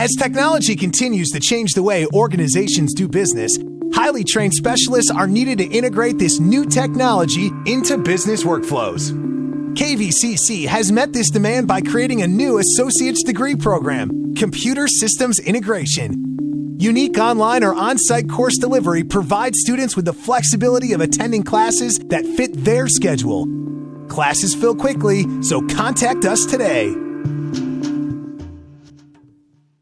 As technology continues to change the way organizations do business, highly trained specialists are needed to integrate this new technology into business workflows. KVCC has met this demand by creating a new associate's degree program, Computer Systems Integration. Unique online or on site course delivery provides students with the flexibility of attending classes that fit their schedule. Classes fill quickly, so contact us today.